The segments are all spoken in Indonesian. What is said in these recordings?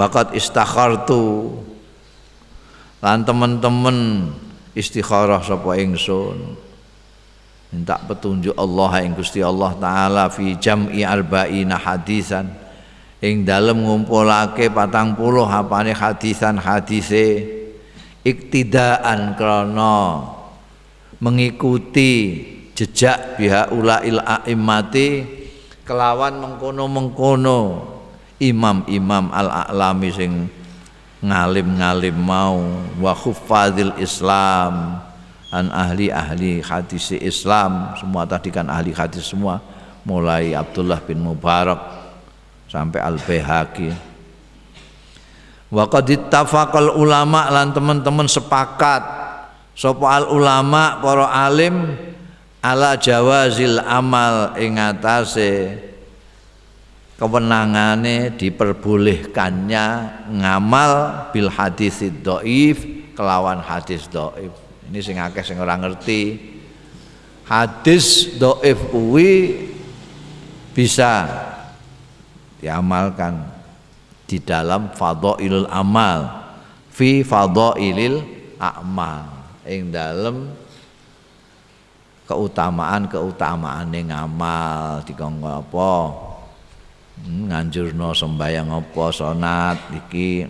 waqad istakhartu. Lan teman-teman istikharah sapa ingsun? Minta petunjuk Allah ing Gusti Allah taala fi jam'i arba'ina hadisan. Ing dalem ngumpulake patang puluh apane hadisan hadise iktidaan krana mengikuti jejak biha ulail a'immati kelawan mengkono-mengkono imam-imam al-a'lami sing ngalim-ngalim mau wa khuffadil Islam an ahli-ahli hadis Islam semua tadi kan ahli hadis semua mulai Abdullah bin Mubarak sampai Al-Baihaqi. Wa qad ittafaqal ulama lan teman-teman sepakat sapa al ulama para alim ala jawazil amal ing atase kewenangane diperbolehkannya ngamal bil hadis dhaif kelawan hadis dhaif. Ini sing akeh sing ora ngerti. Hadis dhaif kuwi bisa diamalkan di dalam fadhailul amal fi fadhailil amal. Ing dalam keutamaan-keutamaan ngamal dikongko apa nganjurno sembayang apa sonat iki.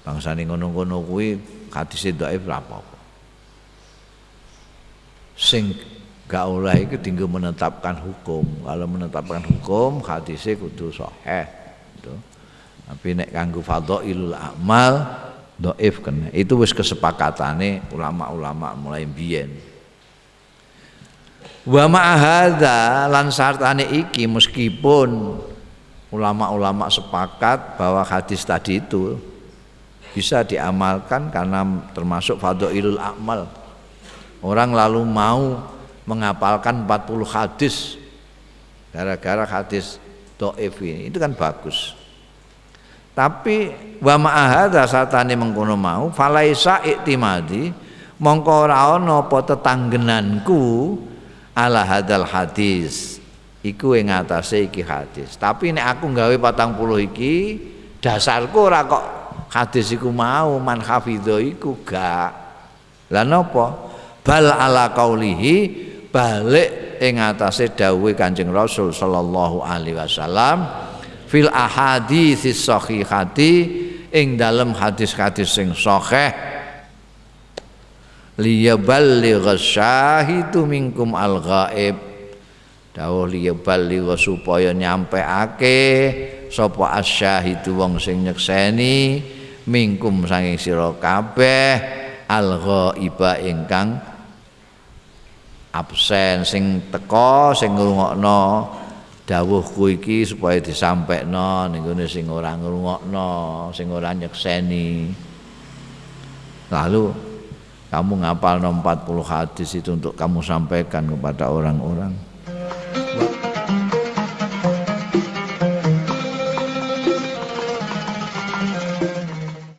Bangsane ngono-ngono kuwi hadise dhaif ora apa-apa. Sing gak oleh itu tinggal menetapkan hukum. Kalau menetapkan hukum hadisnya kudu sahih gitu. tapi nek kanggo fadhailul amal dhaif kena. Itu wis kesepakatane ulama-ulama mulai biyen wa ma'ahadha lan sartane iki meskipun ulama-ulama sepakat bahwa hadis tadi itu bisa diamalkan karena termasuk fadhailul amal. Orang lalu mau menghafalkan 40 hadis gara-gara hadis do'if ini. Itu kan bagus. Tapi wa ma'ahadha satane mengkono mau falaisa iktimadi mongko ora ana apa tetanggenanku ala hadal hadis iku ing atase iki hadis. Tapi nek aku nggawe patang puluh iki dasarku ora kok hadis iku mau man hafidho iku gak. Lah bal ala qaulihi balik ing atase dawuhe Kanjeng Rasul sallallahu alaihi wasallam fil ahaditsis sahihati ing dalam hadis-hadis sing sahih. Liyaballigh syahidu minkum al-ghaib dawuh liyaballigha supaya nyampeake sapa asyahidu wong sing nyekseni mingkum saking sira kabeh al-ghaiba ingkang absen. Sing teka sing ngrungokno dawuhku iki supaya disampaikno ning gone sing ora ngrungokno sing ora nyekseni. Lalu kamu ngapal 40 hadis itu untuk kamu sampaikan kepada orang-orang